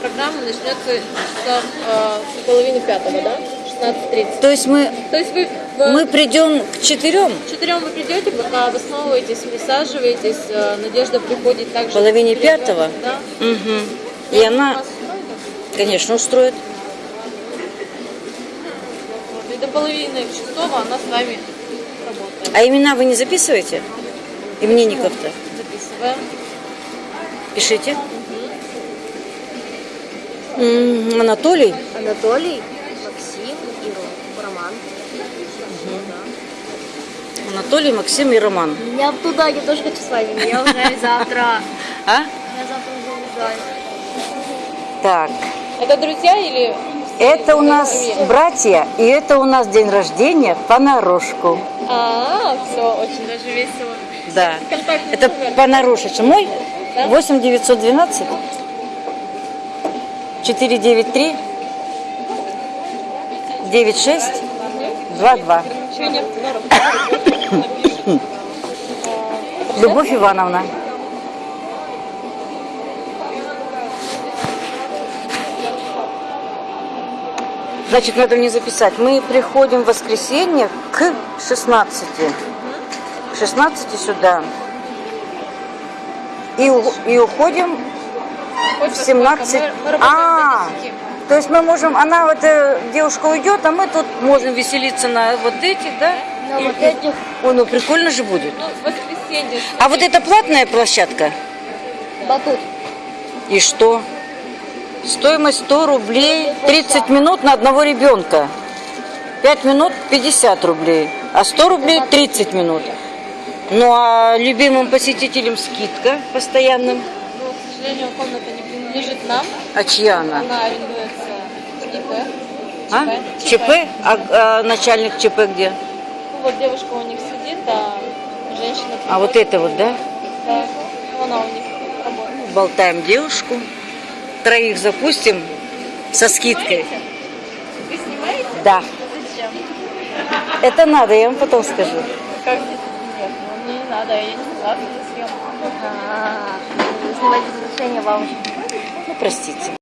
программа начнется часа э, с половины пятого, да? 16.30. То есть мы, То есть вы в мы придем к четырем, четырем вы придете, пока обосновываетесь, присаживаетесь, э, Надежда приходит также. Половине к пятого? Да. Угу. и она, Вас устроит? конечно, устроит. Вот, И до половины шестого она с вами работает. А имена вы не записываете? Именинников-то? Записываем. Пишите. Анатолий. Анатолий, Максим и Ро- Роман. Анатолий, Максим и Роман. Я туда, я тоже хочу с вами. Я уже завтра. А? Я завтра уже уезжаю. Так. Это друзья или... Это у нас братья, и это у нас день рождения понарошку. А, все, очень даже весело. Да. Это номер. понарошечка. Мой Да? 8 912 493 96 22. Ничего нет, ну, напишет. Любовь Ивановна. Значит, надо мне записать. Мы приходим в воскресенье к 16. К 16 сюда. И, и уходим в 17. Мы, мы работаем А, до 10. то есть мы можем, она вот э, девушка уйдет, а мы тут можем веселиться на вот этих, да? На вот этих. Ой, ну прикольно же будет. Ну, воскресенье. А вот это платная площадка? Батут. И что? Стоимость 100 рублей, 30 минут на одного ребенка. 5 минут 50 рублей, а 100 рублей 30 минут. Ну а любимым посетителям скидка постоянным. Ну, сожалению, комната не принадлежит нам. А чья она? Она арендуется в ИП. А? ЧП? А, а начальник ЧП где? Ну, вот девушка у них сидит, а женщина... А вот это вот, да? Да, Ну, она у них работает. Болтаем девушку. Троих запустим со скидкой. Вы снимаете? Да. Зачем? Это надо, я вам потом скажу. Как здесь? Нет, ну мне не надо, я не согласна на съемку. А, Снимать разрешение вам. Ну, простите.